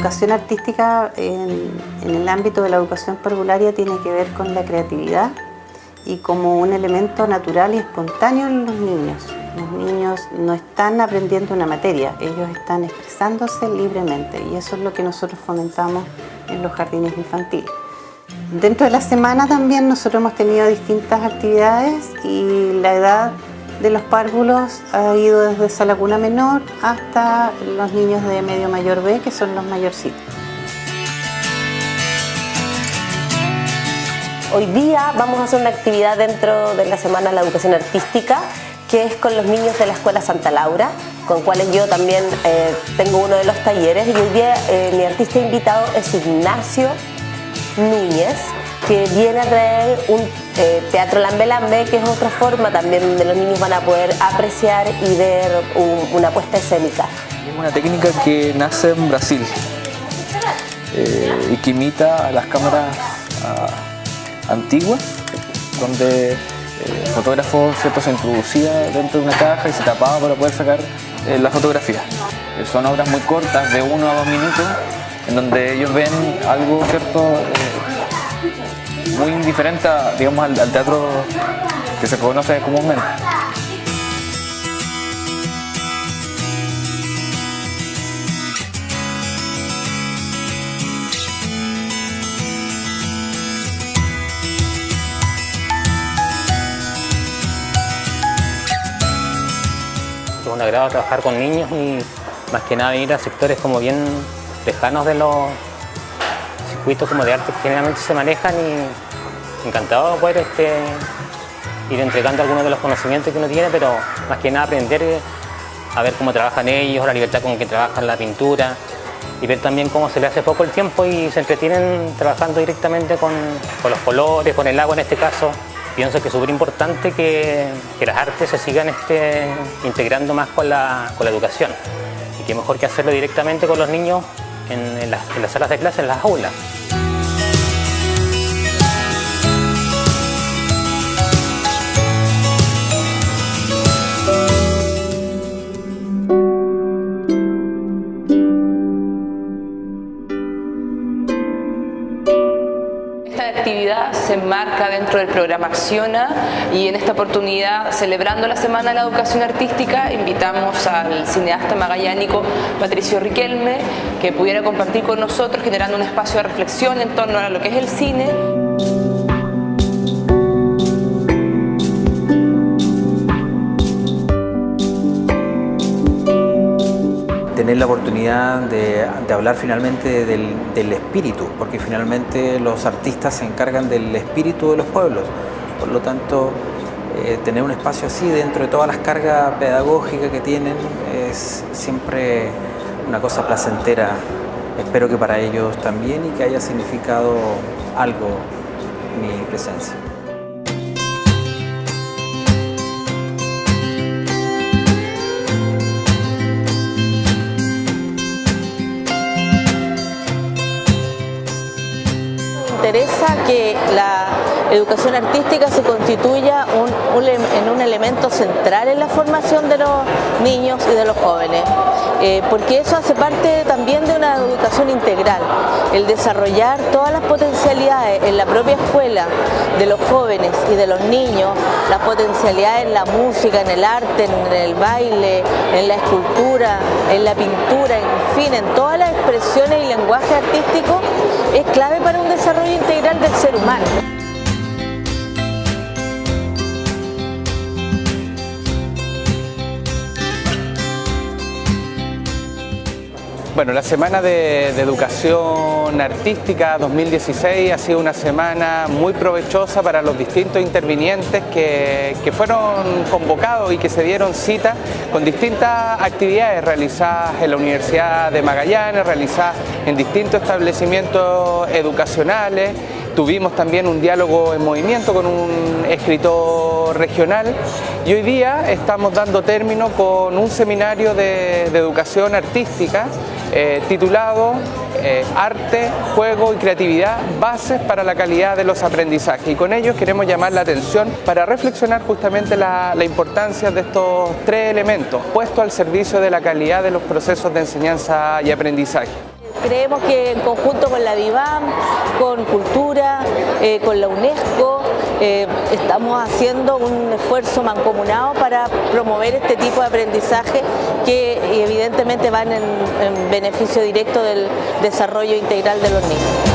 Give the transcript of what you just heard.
educación artística en, el ámbito de la educación parvularia tiene que ver con la creatividad y como un elemento natural y espontáneo en los niños. Los niños no están aprendiendo una materia, ellos están expresándose libremente y eso es lo que nosotros fomentamos en los jardines infantiles. Dentro de la semana también nosotros hemos tenido distintas actividades y la edad de los párvulos ha ido desde esa laguna menor hasta los niños de medio mayor B, que son los mayorcitos. Hoy día vamos a hacer una actividad dentro de la Semana de la Educación Artística que es con los niños de la Escuela Santa Laura, con cuales yo también eh, tengo uno de los talleres y hoy día eh, mi artista invitado es Ignacio Núñez, que viene a traer un eh, teatro lambe lambe, que es otra forma también donde los niños van a poder apreciar y ver una puesta escénica. Es una técnica que nace en Brasil y que imita a las cámaras ah, antiguas, donde el fotógrafo se introducía dentro de una caja y se tapaba para poder sacar eh, la fotografía. Eh, son obras muy cortas, de uno a dos minutos, en donde ellos ven algo cierto eh, muy indiferente digamos, al teatro que se conoce comúnmente. un agrado trabajar con niños y más que nada venir a sectores como bien lejanos de los circuitos como de arte que generalmente se manejan y encantado de poder este, ir entregando algunos de los conocimientos que uno tiene, pero más que nada aprender a ver cómo trabajan ellos, la libertad con que trabajan la pintura y ver también cómo se le hace poco el tiempo y se entretienen trabajando directamente con, con los colores, con el agua en este caso. Pienso que es súper importante que, las artes se sigan este, integrando más con la, educación y que mejor que hacerlo directamente con los niños en las salas de clase, en las aulas. Se enmarca dentro del programa Acciona y en esta oportunidad, celebrando la Semana de la Educación Artística, invitamos al cineasta magallánico Patricio Riquelme que pudiera compartir con nosotros generando un espacio de reflexión en torno a lo que es el cine. Tener la oportunidad de, hablar finalmente del, espíritu, porque finalmente los artistas se encargan del espíritu de los pueblos. Por lo tanto, eh, tener un espacio así dentro de todas las cargas pedagógicas que tienen es siempre una cosa placentera. Espero que para ellos también y que haya significado algo mi presencia. Interesa que la educación artística se constituya en un elemento central en la formación de los niños y de los jóvenes, eh, porque eso hace parte también de una educación integral, el desarrollar todas las potencialidades en la propia escuela de los jóvenes y de los niños, las potencialidades en la música, en el arte, en el baile, en la escultura, en la pintura, en fin, en todas las expresiones y lenguaje artístico, es clave para un desarrollo integral del ser humano. Bueno, la Semana de, Educación Artística 2016 ha sido una semana muy provechosa para los distintos intervinientes que, fueron convocados y que se dieron cita con distintas actividades realizadas en la Universidad de Magallanes, realizadas en distintos establecimientos educacionales. Tuvimos también un diálogo en movimiento con un escritor regional y hoy día estamos dando término con un seminario de educación artística eh, titulado eh, Arte, Juego y Creatividad, bases para la calidad de los aprendizajes. Y con ellos queremos llamar la atención para reflexionar justamente la, la importancia de estos tres elementos puestos al servicio de la calidad de los procesos de enseñanza y aprendizaje. Creemos que en conjunto con la DIVAM, con Cultura, eh, con la UNESCO, eh, estamos haciendo un esfuerzo mancomunado para promover este tipo de aprendizaje que evidentemente van en beneficio directo del desarrollo integral de los niños.